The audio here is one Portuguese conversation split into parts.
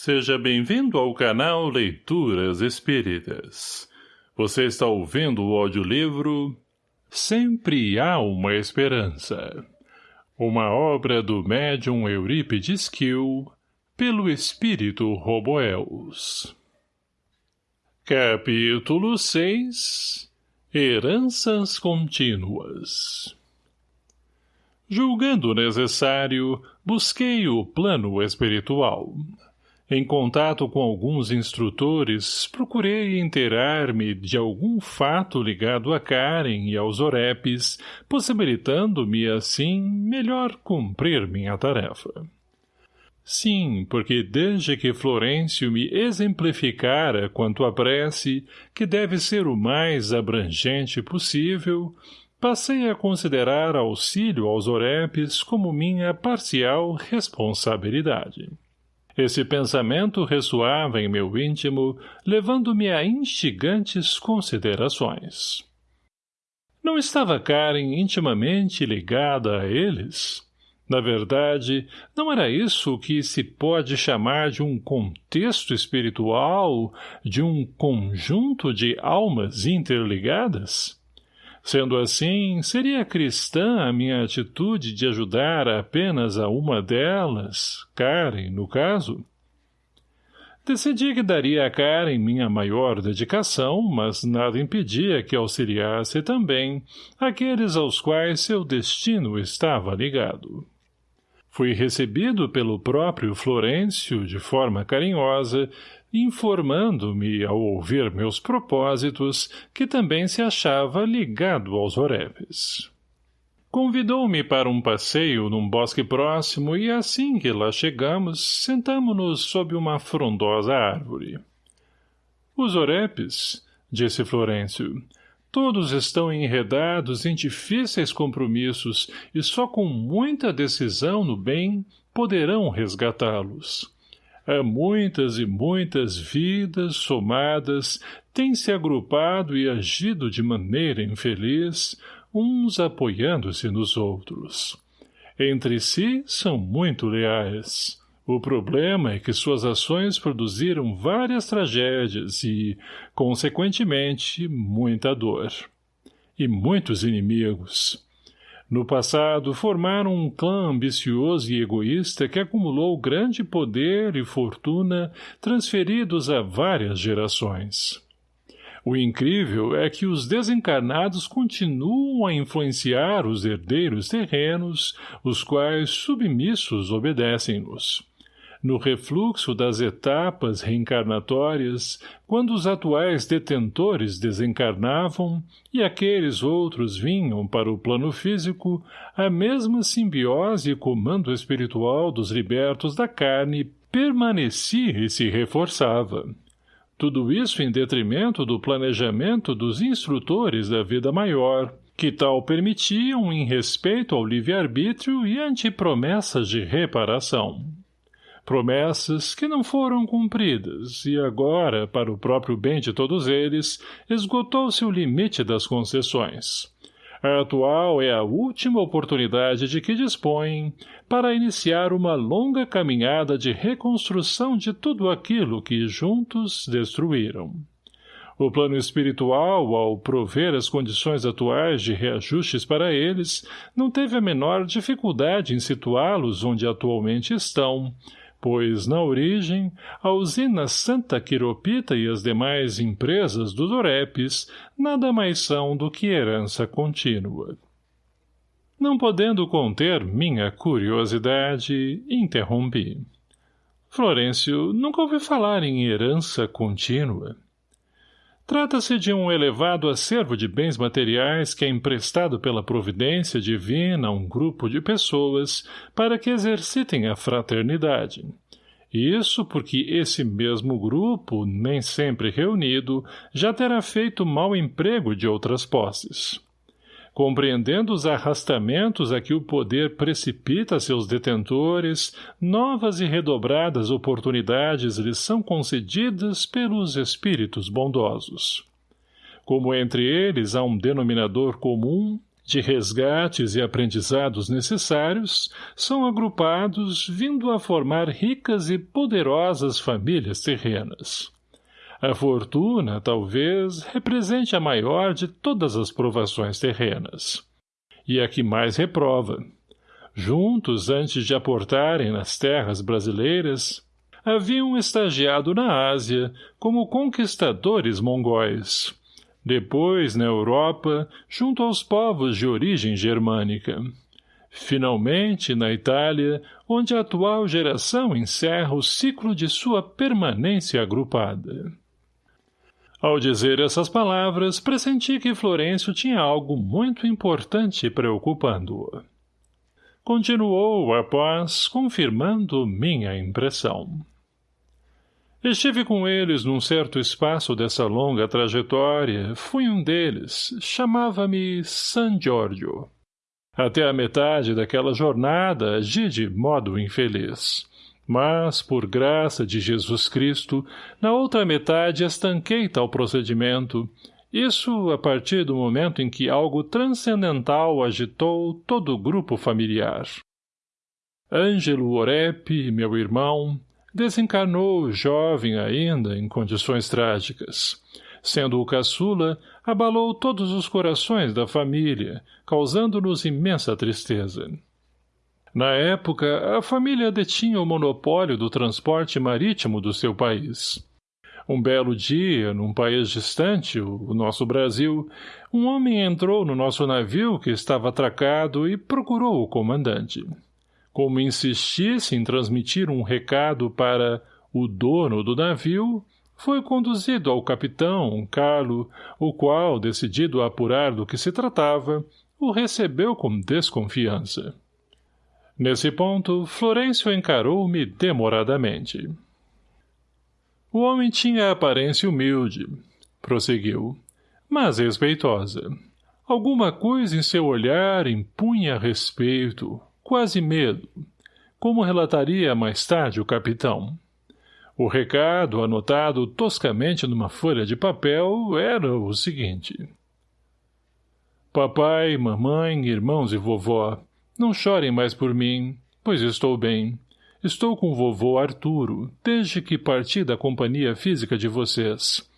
Seja bem-vindo ao canal Leituras Espíritas. Você está ouvindo o audiolivro Sempre Há Uma Esperança. Uma obra do médium Eurípides Kiel, pelo espírito Roboels. Capítulo 6 Heranças Contínuas Julgando necessário, busquei o plano espiritual. Em contato com alguns instrutores, procurei inteirar-me de algum fato ligado a Karen e aos Orepes, possibilitando-me, assim, melhor cumprir minha tarefa. Sim, porque desde que Florencio me exemplificara quanto à prece, que deve ser o mais abrangente possível, passei a considerar auxílio aos Orepes como minha parcial responsabilidade. Esse pensamento ressoava em meu íntimo, levando-me a instigantes considerações. Não estava Karen intimamente ligada a eles? Na verdade, não era isso o que se pode chamar de um contexto espiritual, de um conjunto de almas interligadas? Sendo assim, seria cristã a minha atitude de ajudar apenas a uma delas, Karen, no caso? Decidi que daria a Karen minha maior dedicação, mas nada impedia que auxiliasse também aqueles aos quais seu destino estava ligado. Fui recebido pelo próprio Florencio de forma carinhosa informando-me, ao ouvir meus propósitos, que também se achava ligado aos Orepes. Convidou-me para um passeio num bosque próximo e assim que lá chegamos, sentamo-nos sob uma frondosa árvore. Os Orepes, disse Florencio, todos estão enredados em difíceis compromissos e só com muita decisão no bem poderão resgatá-los. Há muitas e muitas vidas somadas têm se agrupado e agido de maneira infeliz, uns apoiando-se nos outros. Entre si são muito leais. O problema é que suas ações produziram várias tragédias e, consequentemente, muita dor. E muitos inimigos. No passado, formaram um clã ambicioso e egoísta que acumulou grande poder e fortuna transferidos a várias gerações. O incrível é que os desencarnados continuam a influenciar os herdeiros terrenos, os quais submissos obedecem-nos no refluxo das etapas reencarnatórias, quando os atuais detentores desencarnavam e aqueles outros vinham para o plano físico, a mesma simbiose e comando espiritual dos libertos da carne permanecia e se reforçava. Tudo isso em detrimento do planejamento dos instrutores da vida maior, que tal permitiam em respeito ao livre-arbítrio e ante promessas de reparação promessas que não foram cumpridas, e agora, para o próprio bem de todos eles, esgotou-se o limite das concessões. A atual é a última oportunidade de que dispõem para iniciar uma longa caminhada de reconstrução de tudo aquilo que juntos destruíram. O plano espiritual, ao prover as condições atuais de reajustes para eles, não teve a menor dificuldade em situá-los onde atualmente estão, pois, na origem, a usina Santa Quiropita e as demais empresas dos Orepes nada mais são do que herança contínua. Não podendo conter minha curiosidade, interrompi. Florencio, nunca ouvi falar em herança contínua. Trata-se de um elevado acervo de bens materiais que é emprestado pela providência divina a um grupo de pessoas para que exercitem a fraternidade. Isso porque esse mesmo grupo, nem sempre reunido, já terá feito mau emprego de outras posses compreendendo os arrastamentos a que o poder precipita seus detentores, novas e redobradas oportunidades lhes são concedidas pelos espíritos bondosos. Como entre eles há um denominador comum, de resgates e aprendizados necessários, são agrupados vindo a formar ricas e poderosas famílias terrenas. A fortuna, talvez, represente a maior de todas as provações terrenas. E a que mais reprova. Juntos, antes de aportarem nas terras brasileiras, haviam estagiado na Ásia como conquistadores mongóis. Depois, na Europa, junto aos povos de origem germânica. Finalmente, na Itália, onde a atual geração encerra o ciclo de sua permanência agrupada. Ao dizer essas palavras, pressenti que Florencio tinha algo muito importante preocupando-o. Continuou, após, confirmando minha impressão. Estive com eles num certo espaço dessa longa trajetória, fui um deles, chamava-me San Giorgio. Até a metade daquela jornada agi de modo infeliz. Mas, por graça de Jesus Cristo, na outra metade estanquei tal procedimento, isso a partir do momento em que algo transcendental agitou todo o grupo familiar. Ângelo Orepe, meu irmão, desencarnou jovem ainda em condições trágicas. Sendo o caçula, abalou todos os corações da família, causando-nos imensa tristeza. Na época, a família detinha o monopólio do transporte marítimo do seu país. Um belo dia, num país distante, o nosso Brasil, um homem entrou no nosso navio que estava atracado e procurou o comandante. Como insistisse em transmitir um recado para o dono do navio, foi conduzido ao capitão, Carlo, o qual, decidido a apurar do que se tratava, o recebeu com desconfiança. Nesse ponto, Florencio encarou-me demoradamente. O homem tinha aparência humilde, prosseguiu, mas respeitosa. Alguma coisa em seu olhar impunha respeito, quase medo, como relataria mais tarde o capitão. O recado, anotado toscamente numa folha de papel, era o seguinte. Papai, mamãe, irmãos e vovó, não chorem mais por mim, pois estou bem. Estou com o vovô Arturo, desde que parti da companhia física de vocês.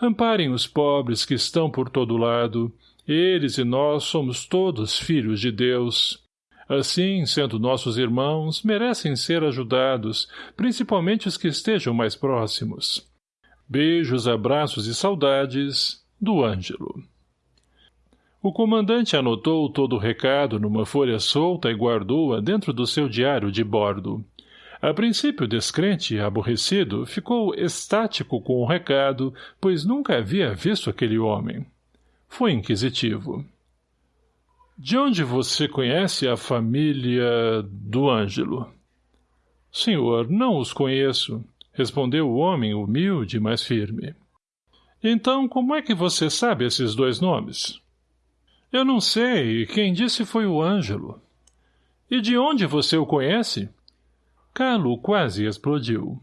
Amparem os pobres que estão por todo lado. Eles e nós somos todos filhos de Deus. Assim, sendo nossos irmãos, merecem ser ajudados, principalmente os que estejam mais próximos. Beijos, abraços e saudades, do Ângelo. O comandante anotou todo o recado numa folha solta e guardou-a dentro do seu diário de bordo. A princípio descrente aborrecido, ficou estático com o recado, pois nunca havia visto aquele homem. Foi inquisitivo. — De onde você conhece a família do Ângelo? — Senhor, não os conheço, respondeu o homem humilde, mas firme. — Então, como é que você sabe esses dois nomes? — eu não sei. Quem disse foi o Ângelo. E de onde você o conhece? Carlo quase explodiu.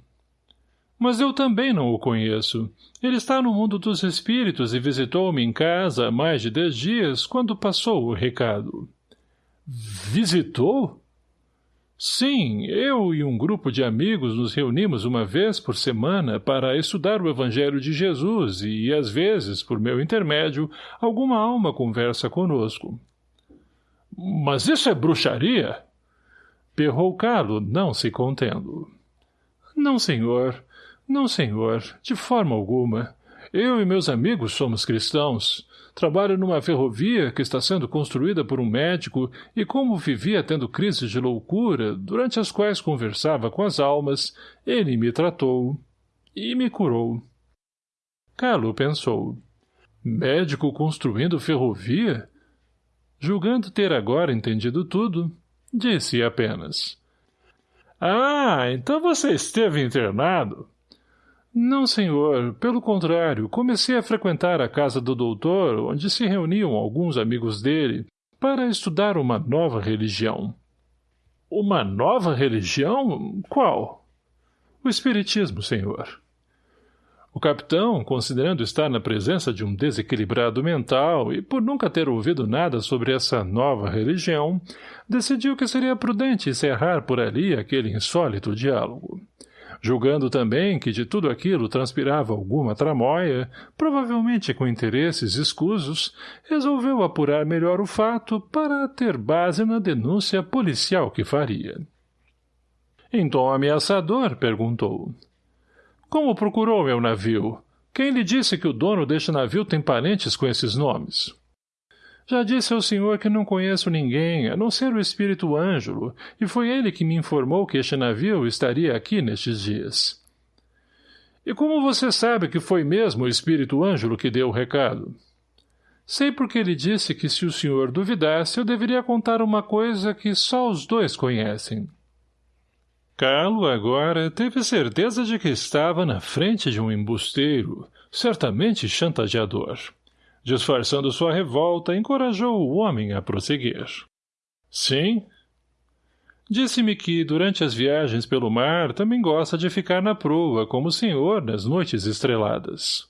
Mas eu também não o conheço. Ele está no mundo dos espíritos e visitou-me em casa há mais de dez dias, quando passou o recado. Visitou? Sim, eu e um grupo de amigos nos reunimos uma vez por semana para estudar o Evangelho de Jesus e, às vezes, por meu intermédio, alguma alma conversa conosco. — Mas isso é bruxaria? Perrou Carlo, não se contendo. — Não, senhor. Não, senhor. De forma alguma. Eu e meus amigos somos cristãos. Trabalho numa ferrovia que está sendo construída por um médico e como vivia tendo crises de loucura, durante as quais conversava com as almas, ele me tratou e me curou. Carlo pensou. Médico construindo ferrovia? Julgando ter agora entendido tudo, disse apenas. Ah, então você esteve internado? Não, senhor. Pelo contrário, comecei a frequentar a casa do doutor, onde se reuniam alguns amigos dele, para estudar uma nova religião. Uma nova religião? Qual? O espiritismo, senhor. O capitão, considerando estar na presença de um desequilibrado mental e por nunca ter ouvido nada sobre essa nova religião, decidiu que seria prudente encerrar por ali aquele insólito diálogo. Julgando também que de tudo aquilo transpirava alguma tramóia, provavelmente com interesses escusos, resolveu apurar melhor o fato para ter base na denúncia policial que faria. Em tom ameaçador, perguntou. Como procurou meu navio? Quem lhe disse que o dono deste navio tem parentes com esses nomes? Já disse ao senhor que não conheço ninguém, a não ser o espírito Ângelo, e foi ele que me informou que este navio estaria aqui nestes dias. E como você sabe que foi mesmo o espírito Ângelo que deu o recado? Sei porque ele disse que se o senhor duvidasse, eu deveria contar uma coisa que só os dois conhecem. Carlo, agora, teve certeza de que estava na frente de um embusteiro, certamente chantageador. Disfarçando sua revolta, encorajou o homem a prosseguir. Sim? Disse-me que, durante as viagens pelo mar, também gosta de ficar na proa, como o senhor, nas noites estreladas.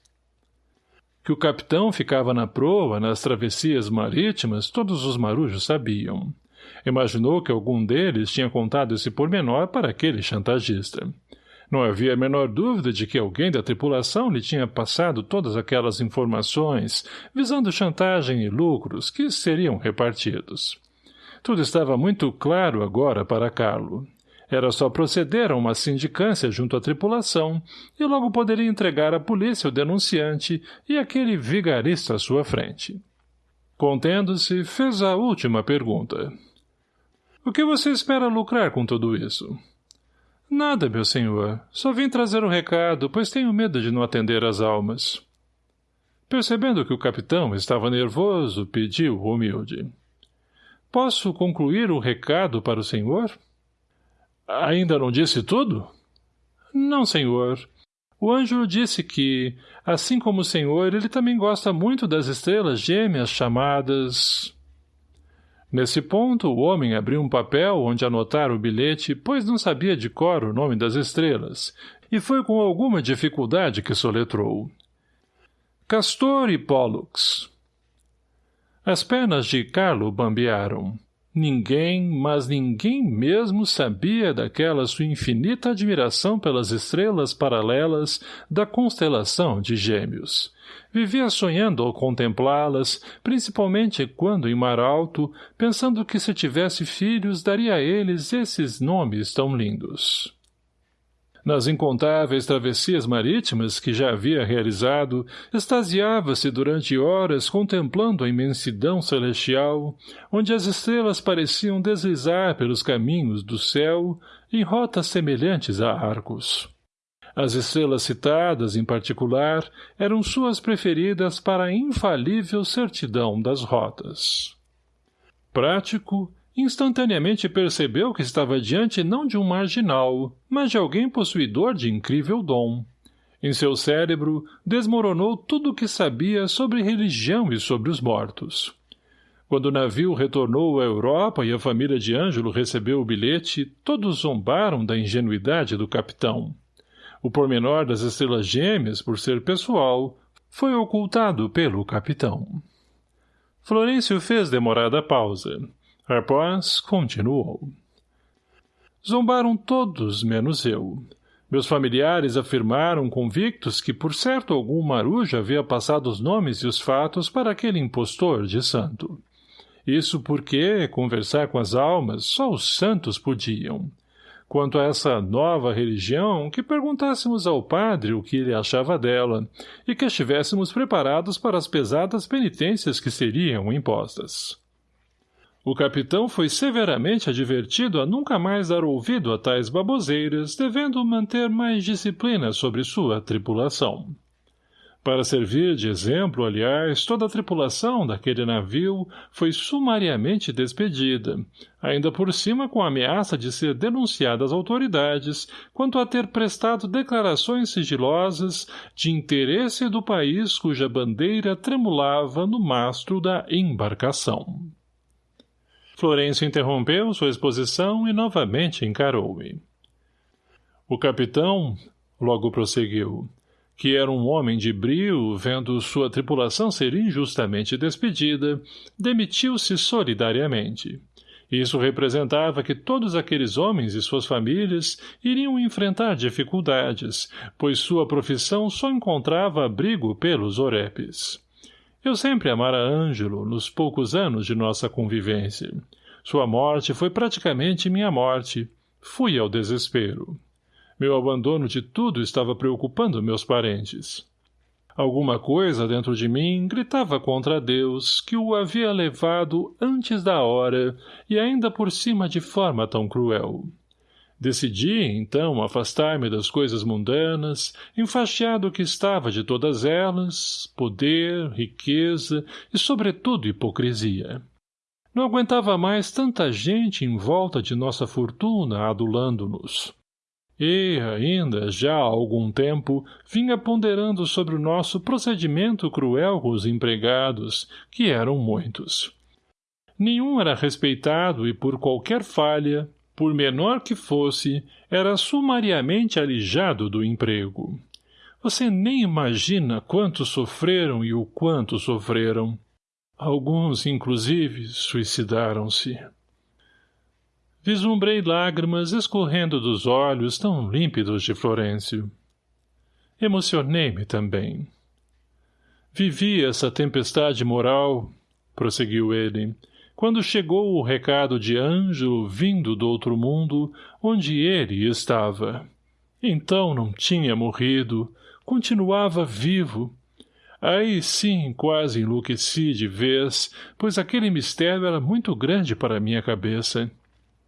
Que o capitão ficava na proa, nas travessias marítimas, todos os marujos sabiam. Imaginou que algum deles tinha contado esse pormenor para aquele chantagista. Não havia a menor dúvida de que alguém da tripulação lhe tinha passado todas aquelas informações, visando chantagem e lucros que seriam repartidos. Tudo estava muito claro agora para Carlo. Era só proceder a uma sindicância junto à tripulação, e logo poderia entregar à polícia o denunciante e aquele vigarista à sua frente. Contendo-se, fez a última pergunta. O que você espera lucrar com tudo isso? Nada, meu senhor. Só vim trazer um recado, pois tenho medo de não atender às almas. Percebendo que o capitão estava nervoso, pediu humilde. Posso concluir o recado para o senhor? Ainda não disse tudo? Não, senhor. O anjo disse que, assim como o senhor, ele também gosta muito das estrelas gêmeas chamadas... Nesse ponto, o homem abriu um papel onde anotara o bilhete, pois não sabia de cor o nome das estrelas, e foi com alguma dificuldade que soletrou. Castor e Pollux. As pernas de Carlo bambearam. Ninguém, mas ninguém mesmo sabia daquela sua infinita admiração pelas estrelas paralelas da constelação de gêmeos. Vivia sonhando ao contemplá-las, principalmente quando em mar alto, pensando que se tivesse filhos daria a eles esses nomes tão lindos. Nas incontáveis travessias marítimas que já havia realizado, extasiava-se durante horas contemplando a imensidão celestial, onde as estrelas pareciam deslizar pelos caminhos do céu em rotas semelhantes a arcos. As estrelas citadas, em particular, eram suas preferidas para a infalível certidão das rotas. Prático, instantaneamente percebeu que estava diante não de um marginal, mas de alguém possuidor de incrível dom. Em seu cérebro, desmoronou tudo o que sabia sobre religião e sobre os mortos. Quando o navio retornou à Europa e a família de Ângelo recebeu o bilhete, todos zombaram da ingenuidade do capitão. O pormenor das estrelas gêmeas, por ser pessoal, foi ocultado pelo capitão. Florencio fez demorada pausa. Após, continuou. Zombaram todos, menos eu. Meus familiares afirmaram convictos que por certo algum marujo havia passado os nomes e os fatos para aquele impostor de santo. Isso porque, conversar com as almas, só os santos podiam. Quanto a essa nova religião, que perguntássemos ao padre o que ele achava dela, e que estivéssemos preparados para as pesadas penitências que seriam impostas. O capitão foi severamente advertido a nunca mais dar ouvido a tais baboseiras, devendo manter mais disciplina sobre sua tripulação. Para servir de exemplo, aliás, toda a tripulação daquele navio foi sumariamente despedida, ainda por cima com a ameaça de ser denunciada às autoridades quanto a ter prestado declarações sigilosas de interesse do país cuja bandeira tremulava no mastro da embarcação. Florencio interrompeu sua exposição e novamente encarou-me. O capitão, logo prosseguiu, que era um homem de brio, vendo sua tripulação ser injustamente despedida, demitiu-se solidariamente. Isso representava que todos aqueles homens e suas famílias iriam enfrentar dificuldades, pois sua profissão só encontrava abrigo pelos orepes. Eu sempre amara Ângelo nos poucos anos de nossa convivência. Sua morte foi praticamente minha morte. Fui ao desespero. Meu abandono de tudo estava preocupando meus parentes. Alguma coisa dentro de mim gritava contra Deus que o havia levado antes da hora e ainda por cima de forma tão cruel. Decidi, então, afastar-me das coisas mundanas, enfaixado que estava de todas elas, poder, riqueza e, sobretudo, hipocrisia. Não aguentava mais tanta gente em volta de nossa fortuna adulando-nos. E, ainda, já há algum tempo, vinha ponderando sobre o nosso procedimento cruel com os empregados, que eram muitos. Nenhum era respeitado e por qualquer falha, por menor que fosse, era sumariamente alijado do emprego. Você nem imagina quanto sofreram e o quanto sofreram. Alguns, inclusive, suicidaram-se. Vislumbrei lágrimas escorrendo dos olhos tão límpidos de Florencio. Emocionei-me também. Vivi essa tempestade moral, prosseguiu ele, quando chegou o recado de Ângelo vindo do outro mundo, onde ele estava. Então não tinha morrido, continuava vivo. Aí sim quase enlouqueci de vez, pois aquele mistério era muito grande para minha cabeça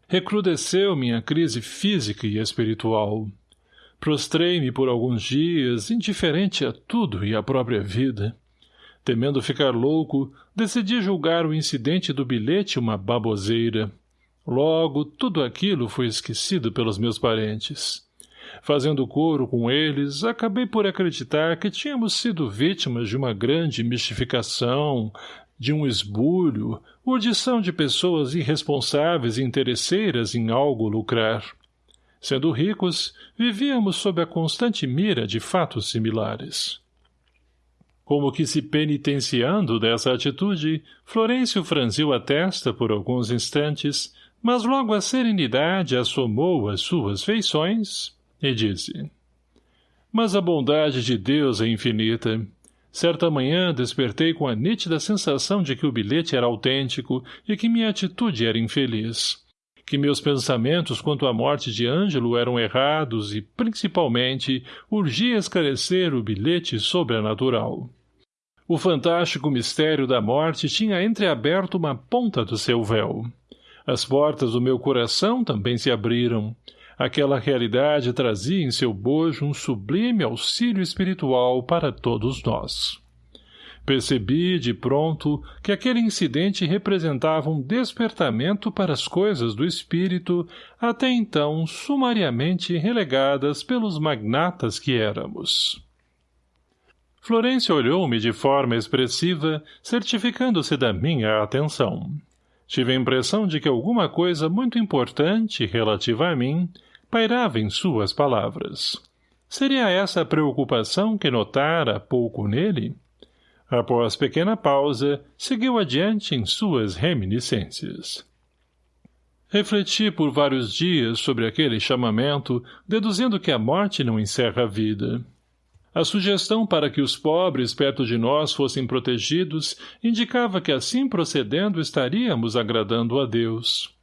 recrudesceu minha crise física e espiritual. Prostrei-me por alguns dias, indiferente a tudo e à própria vida. Temendo ficar louco, decidi julgar o incidente do bilhete uma baboseira. Logo, tudo aquilo foi esquecido pelos meus parentes. Fazendo coro com eles, acabei por acreditar que tínhamos sido vítimas de uma grande mistificação, de um esbulho, urdição de pessoas irresponsáveis e interesseiras em algo lucrar. Sendo ricos, vivíamos sob a constante mira de fatos similares. Como que se penitenciando dessa atitude, Florencio franziu a testa por alguns instantes, mas logo a serenidade assomou as suas feições e disse Mas a bondade de Deus é infinita. Certa manhã despertei com a nítida sensação de que o bilhete era autêntico e que minha atitude era infeliz. Que meus pensamentos quanto à morte de Ângelo eram errados e, principalmente, urgia esclarecer o bilhete sobrenatural. O fantástico mistério da morte tinha entreaberto uma ponta do seu véu. As portas do meu coração também se abriram. Aquela realidade trazia em seu bojo um sublime auxílio espiritual para todos nós. Percebi, de pronto, que aquele incidente representava um despertamento para as coisas do espírito, até então sumariamente relegadas pelos magnatas que éramos. Florência olhou-me de forma expressiva, certificando-se da minha atenção. Tive a impressão de que alguma coisa muito importante, relativa a mim, pairava em suas palavras. Seria essa a preocupação que notara pouco nele? Após pequena pausa, seguiu adiante em suas reminiscências. Refleti por vários dias sobre aquele chamamento, deduzindo que a morte não encerra a vida. A sugestão para que os pobres perto de nós fossem protegidos indicava que assim procedendo estaríamos agradando a Deus.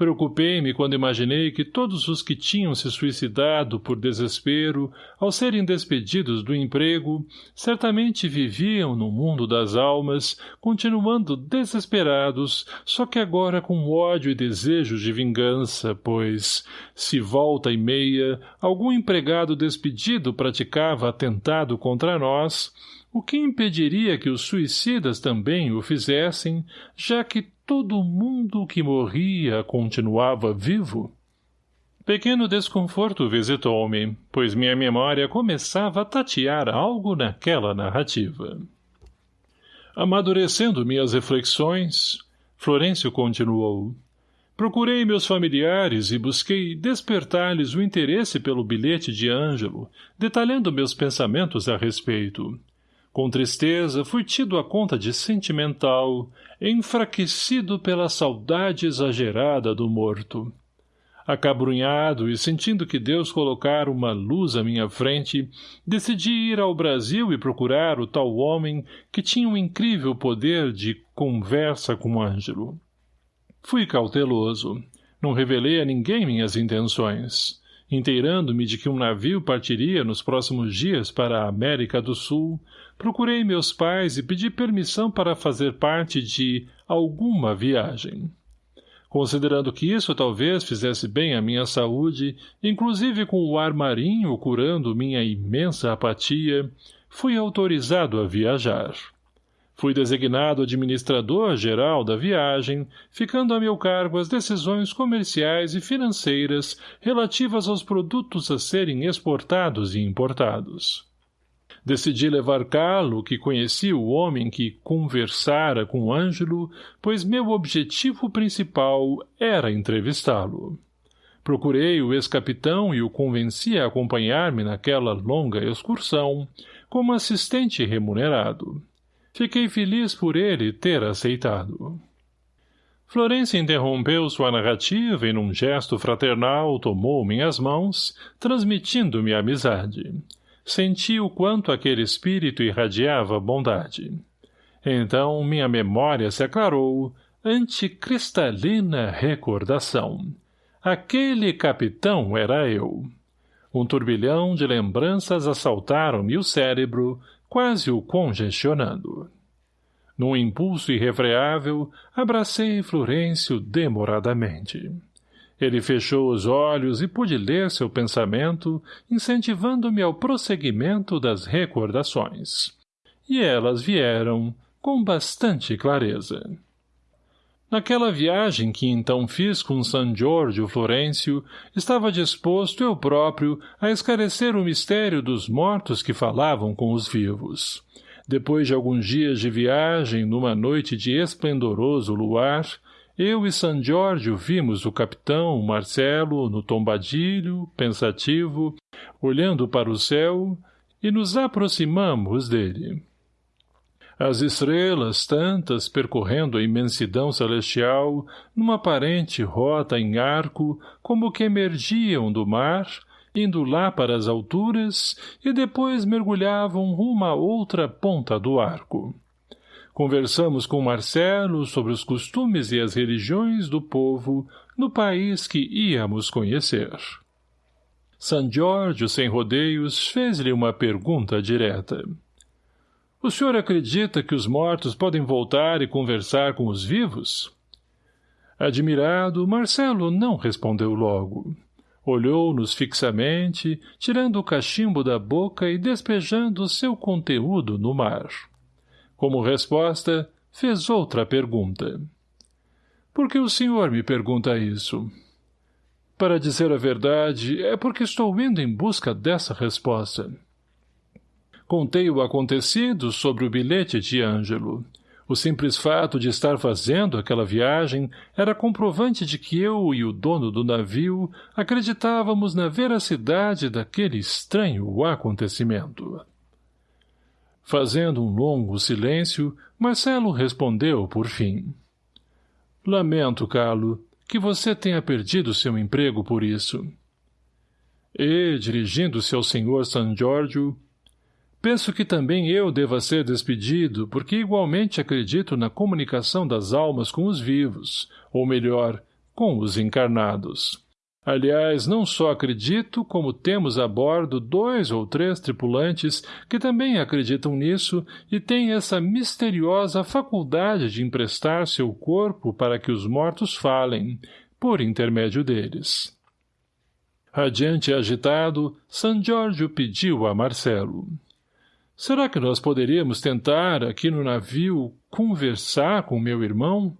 Preocupei-me quando imaginei que todos os que tinham se suicidado por desespero, ao serem despedidos do emprego, certamente viviam no mundo das almas, continuando desesperados, só que agora com ódio e desejo de vingança, pois, se volta e meia, algum empregado despedido praticava atentado contra nós, o que impediria que os suicidas também o fizessem, já que todo mundo que morria continuava vivo? Pequeno desconforto visitou-me, pois minha memória começava a tatear algo naquela narrativa. Amadurecendo minhas reflexões, Florencio continuou. Procurei meus familiares e busquei despertar-lhes o interesse pelo bilhete de Ângelo, detalhando meus pensamentos a respeito. Com tristeza, fui tido a conta de sentimental, enfraquecido pela saudade exagerada do morto. Acabrunhado e sentindo que Deus colocara uma luz à minha frente, decidi ir ao Brasil e procurar o tal homem que tinha um incrível poder de conversa com Ângelo. Fui cauteloso. Não revelei a ninguém minhas intenções. Inteirando-me de que um navio partiria nos próximos dias para a América do Sul, procurei meus pais e pedi permissão para fazer parte de alguma viagem. Considerando que isso talvez fizesse bem à minha saúde, inclusive com o ar marinho curando minha imensa apatia, fui autorizado a viajar. Fui designado administrador-geral da viagem, ficando a meu cargo as decisões comerciais e financeiras relativas aos produtos a serem exportados e importados. Decidi levar Carlo, que conhecia o homem que conversara com Ângelo, pois meu objetivo principal era entrevistá-lo. Procurei o ex-capitão e o convenci a acompanhar-me naquela longa excursão, como assistente remunerado. Fiquei feliz por ele ter aceitado. Florência interrompeu sua narrativa e num gesto fraternal tomou minhas mãos, transmitindo-me amizade. Senti o quanto aquele espírito irradiava bondade. Então minha memória se aclarou, ante cristalina recordação. Aquele capitão era eu. Um turbilhão de lembranças assaltaram-me o cérebro, quase o congestionando. Num impulso irrefreável, abracei Florencio demoradamente. Ele fechou os olhos e pude ler seu pensamento, incentivando-me ao prosseguimento das recordações. E elas vieram com bastante clareza. Naquela viagem que então fiz com San Giorgio Florencio, estava disposto eu próprio a esclarecer o mistério dos mortos que falavam com os vivos. Depois de alguns dias de viagem, numa noite de esplendoroso luar, eu e San Giorgio vimos o capitão Marcelo no tombadilho, pensativo, olhando para o céu, e nos aproximamos dele. As estrelas, tantas, percorrendo a imensidão celestial, numa aparente rota em arco, como que emergiam do mar, indo lá para as alturas, e depois mergulhavam rumo à outra ponta do arco. Conversamos com Marcelo sobre os costumes e as religiões do povo no país que íamos conhecer. San Giorgio, sem rodeios, fez-lhe uma pergunta direta. — o senhor acredita que os mortos podem voltar e conversar com os vivos? Admirado, Marcelo não respondeu logo. Olhou-nos fixamente, tirando o cachimbo da boca e despejando seu conteúdo no mar. Como resposta, fez outra pergunta. Por que o senhor me pergunta isso? Para dizer a verdade, é porque estou indo em busca dessa resposta. Contei o acontecido sobre o bilhete de Ângelo. O simples fato de estar fazendo aquela viagem era comprovante de que eu e o dono do navio acreditávamos na veracidade daquele estranho acontecimento. Fazendo um longo silêncio, Marcelo respondeu por fim. Lamento, Carlo, que você tenha perdido seu emprego por isso. E, dirigindo-se ao senhor San Giorgio, Penso que também eu deva ser despedido, porque igualmente acredito na comunicação das almas com os vivos, ou melhor, com os encarnados. Aliás, não só acredito, como temos a bordo dois ou três tripulantes que também acreditam nisso e têm essa misteriosa faculdade de emprestar seu corpo para que os mortos falem, por intermédio deles. Radiante e agitado, San Giorgio pediu a Marcelo. Será que nós poderíamos tentar, aqui no navio, conversar com meu irmão?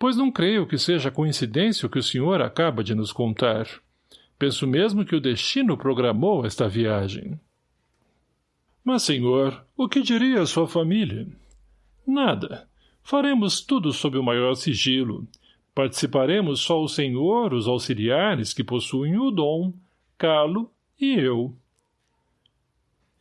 Pois não creio que seja coincidência o que o senhor acaba de nos contar. Penso mesmo que o destino programou esta viagem. Mas, senhor, o que diria a sua família? Nada. Faremos tudo sob o maior sigilo. Participaremos só o senhor, os auxiliares que possuem o dom, Carlo e eu.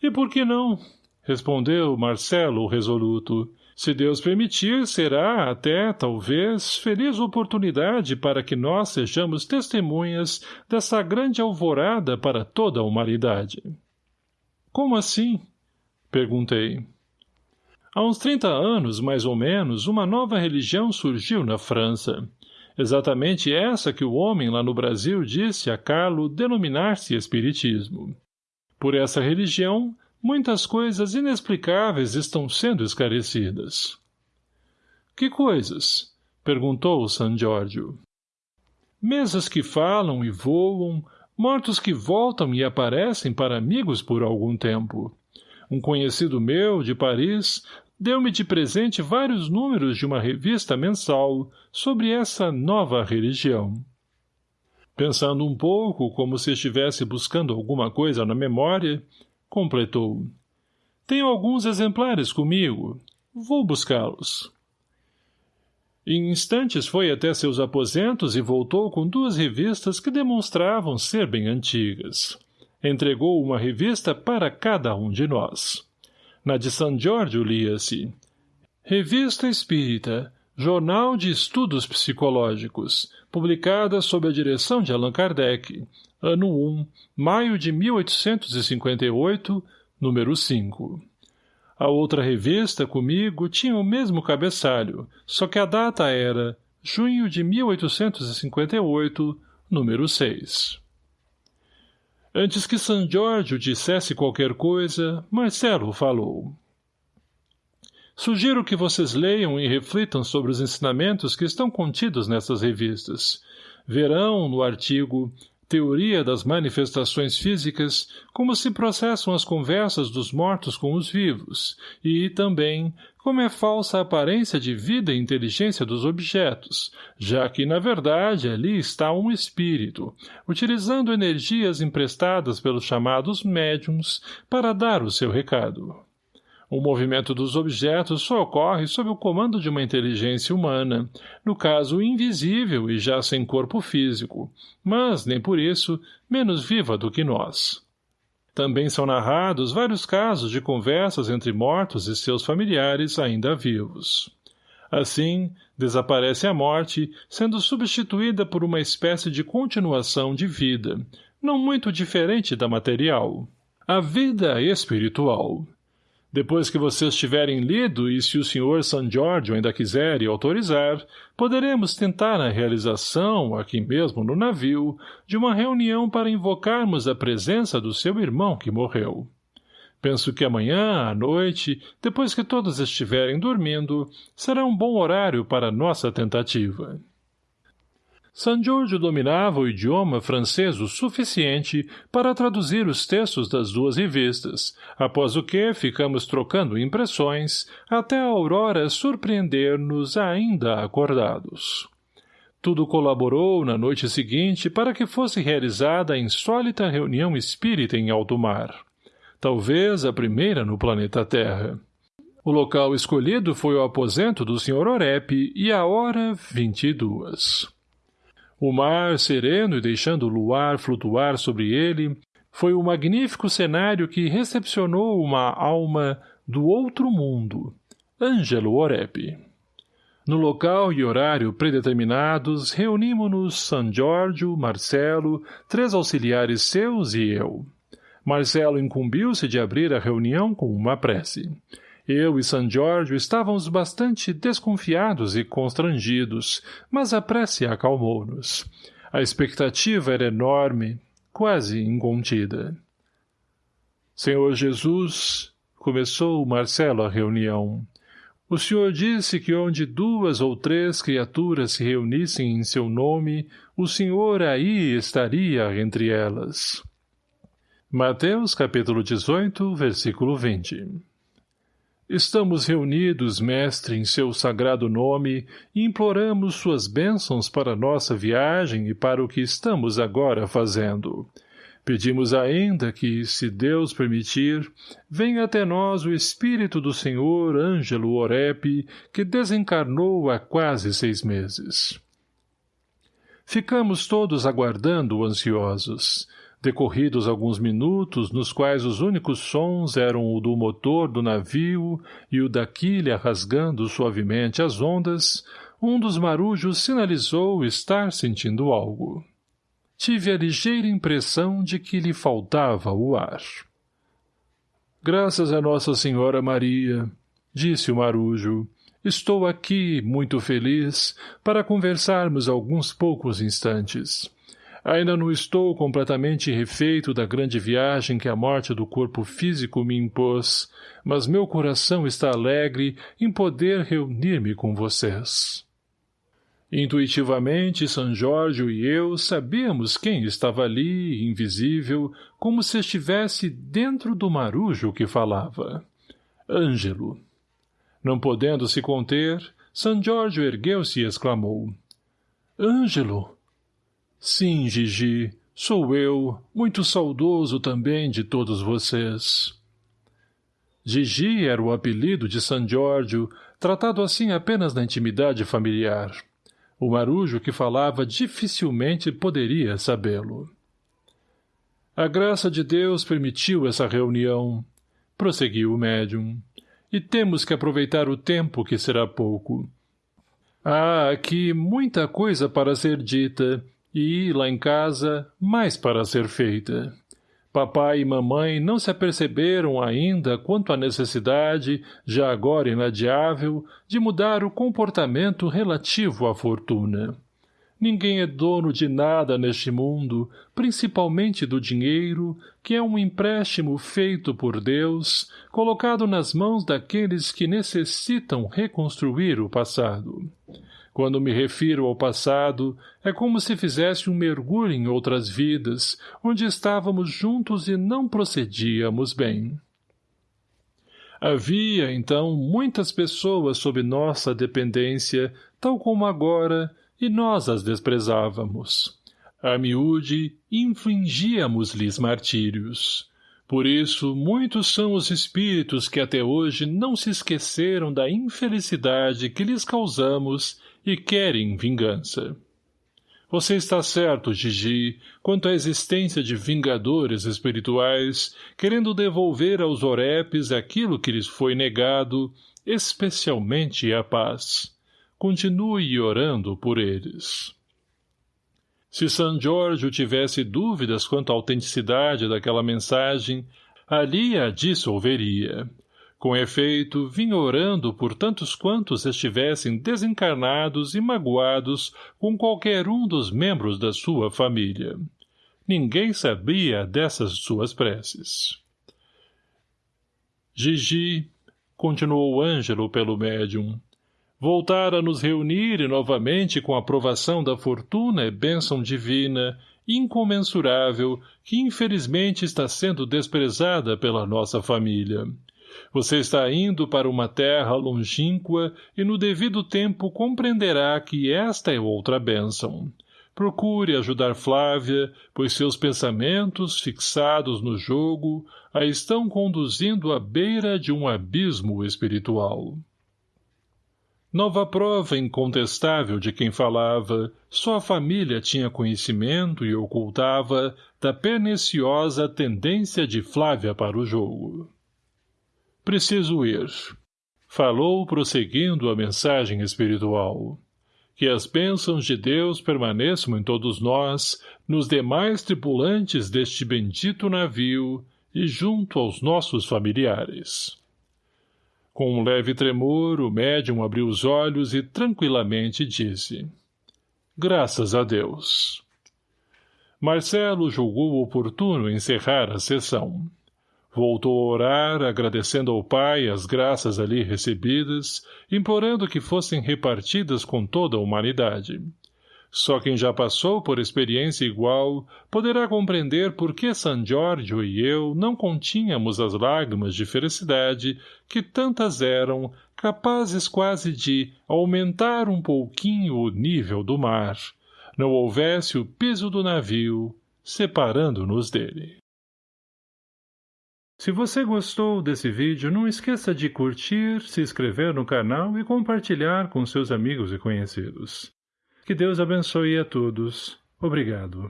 E por que não? Respondeu Marcelo resoluto. Se Deus permitir, será, até, talvez, feliz oportunidade para que nós sejamos testemunhas dessa grande alvorada para toda a humanidade. Como assim? Perguntei. Há uns trinta anos, mais ou menos, uma nova religião surgiu na França. Exatamente essa que o homem lá no Brasil disse a Carlo denominar-se Espiritismo. Por essa religião, Muitas coisas inexplicáveis estão sendo esclarecidas. Que coisas? Perguntou San Giorgio. Mesas que falam e voam, mortos que voltam e aparecem para amigos por algum tempo. Um conhecido meu, de Paris, deu-me de presente vários números de uma revista mensal sobre essa nova religião. Pensando um pouco, como se estivesse buscando alguma coisa na memória, completou. Tenho alguns exemplares comigo. Vou buscá-los. Em instantes foi até seus aposentos e voltou com duas revistas que demonstravam ser bem antigas. Entregou uma revista para cada um de nós. Na de São Jorge lia-se Revista Espírita, Jornal de Estudos Psicológicos, publicada sob a direção de Allan Kardec, ano 1, maio de 1858, número 5. A outra revista, comigo, tinha o mesmo cabeçalho, só que a data era junho de 1858, número 6. Antes que San Giorgio dissesse qualquer coisa, Marcelo falou. Sugiro que vocês leiam e reflitam sobre os ensinamentos que estão contidos nessas revistas. Verão, no artigo teoria das manifestações físicas, como se processam as conversas dos mortos com os vivos, e, também, como é falsa a aparência de vida e inteligência dos objetos, já que, na verdade, ali está um espírito, utilizando energias emprestadas pelos chamados médiums para dar o seu recado. O movimento dos objetos só ocorre sob o comando de uma inteligência humana, no caso invisível e já sem corpo físico, mas, nem por isso, menos viva do que nós. Também são narrados vários casos de conversas entre mortos e seus familiares ainda vivos. Assim, desaparece a morte, sendo substituída por uma espécie de continuação de vida, não muito diferente da material. A vida espiritual, depois que vocês tiverem lido e se o Sr. San Giorgio ainda quiser e autorizar, poderemos tentar a realização, aqui mesmo no navio, de uma reunião para invocarmos a presença do seu irmão que morreu. Penso que amanhã, à noite, depois que todos estiverem dormindo, será um bom horário para nossa tentativa. San Giorgio dominava o idioma francês o suficiente para traduzir os textos das duas revistas, após o que ficamos trocando impressões até a aurora surpreender-nos ainda acordados. Tudo colaborou na noite seguinte para que fosse realizada a insólita reunião espírita em alto mar. Talvez a primeira no planeta Terra. O local escolhido foi o aposento do Sr. Orep e a hora vinte e duas. O mar, sereno e deixando o luar flutuar sobre ele, foi o magnífico cenário que recepcionou uma alma do outro mundo, Ângelo Orep. No local e horário predeterminados, reunimos-nos San Giorgio, Marcelo, três auxiliares seus e eu. Marcelo incumbiu-se de abrir a reunião com uma prece. Eu e San Giorgio estávamos bastante desconfiados e constrangidos, mas a prece acalmou-nos. A expectativa era enorme, quase incontida. Senhor Jesus, começou Marcelo a reunião. O senhor disse que onde duas ou três criaturas se reunissem em seu nome, o senhor aí estaria entre elas. Mateus capítulo 18, versículo 20 Estamos reunidos, mestre, em seu sagrado nome, e imploramos suas bênçãos para nossa viagem e para o que estamos agora fazendo. Pedimos ainda que, se Deus permitir, venha até nós o Espírito do Senhor Ângelo Orep, que desencarnou há quase seis meses. Ficamos todos aguardando ansiosos. Decorridos alguns minutos, nos quais os únicos sons eram o do motor do navio e o da quilha rasgando suavemente as ondas, um dos marujos sinalizou estar sentindo algo. Tive a ligeira impressão de que lhe faltava o ar. Graças a Nossa Senhora Maria, disse o marujo, estou aqui, muito feliz, para conversarmos alguns poucos instantes. Ainda não estou completamente refeito da grande viagem que a morte do corpo físico me impôs, mas meu coração está alegre em poder reunir-me com vocês. Intuitivamente, São Jorge e eu sabíamos quem estava ali, invisível, como se estivesse dentro do marujo que falava. Ângelo. Não podendo se conter, São Jorge ergueu-se e exclamou. Ângelo! Sim, Gigi, sou eu, muito saudoso também de todos vocês. Gigi era o apelido de San Giorgio, tratado assim apenas na intimidade familiar. O marujo que falava dificilmente poderia sabê-lo. A graça de Deus permitiu essa reunião, prosseguiu o médium, e temos que aproveitar o tempo que será pouco. Há aqui muita coisa para ser dita, e, lá em casa, mais para ser feita. Papai e mamãe não se aperceberam ainda quanto à necessidade, já agora inadiável, de mudar o comportamento relativo à fortuna. Ninguém é dono de nada neste mundo, principalmente do dinheiro, que é um empréstimo feito por Deus, colocado nas mãos daqueles que necessitam reconstruir o passado. Quando me refiro ao passado, é como se fizesse um mergulho em outras vidas, onde estávamos juntos e não procedíamos bem. Havia, então, muitas pessoas sob nossa dependência, tal como agora, e nós as desprezávamos. A miúde, infligíamos-lhes martírios. Por isso, muitos são os espíritos que até hoje não se esqueceram da infelicidade que lhes causamos e querem vingança. Você está certo, Gigi, quanto à existência de vingadores espirituais, querendo devolver aos orepes aquilo que lhes foi negado, especialmente a paz. Continue orando por eles. Se San Giorgio tivesse dúvidas quanto à autenticidade daquela mensagem, ali a dissolveria. Com efeito, vinha orando por tantos quantos estivessem desencarnados e magoados com qualquer um dos membros da sua família. Ninguém sabia dessas suas preces. Gigi, continuou Ângelo pelo médium, voltar a nos reunir novamente com a aprovação da fortuna e bênção divina, incomensurável, que infelizmente está sendo desprezada pela nossa família. Você está indo para uma terra longínqua e no devido tempo compreenderá que esta é outra bênção. Procure ajudar Flávia, pois seus pensamentos, fixados no jogo, a estão conduzindo à beira de um abismo espiritual. Nova prova incontestável de quem falava, só a família tinha conhecimento e ocultava da perniciosa tendência de Flávia para o jogo. Preciso ir. Falou prosseguindo a mensagem espiritual. Que as bênçãos de Deus permaneçam em todos nós, nos demais tripulantes deste bendito navio e junto aos nossos familiares. Com um leve tremor, o médium abriu os olhos e tranquilamente disse Graças a Deus. Marcelo julgou oportuno encerrar a sessão. Voltou a orar, agradecendo ao Pai as graças ali recebidas, implorando que fossem repartidas com toda a humanidade. Só quem já passou por experiência igual poderá compreender por que San Giorgio e eu não continhamos as lágrimas de felicidade que tantas eram, capazes quase de aumentar um pouquinho o nível do mar, não houvesse o piso do navio, separando-nos dele. Se você gostou desse vídeo, não esqueça de curtir, se inscrever no canal e compartilhar com seus amigos e conhecidos. Que Deus abençoe a todos. Obrigado.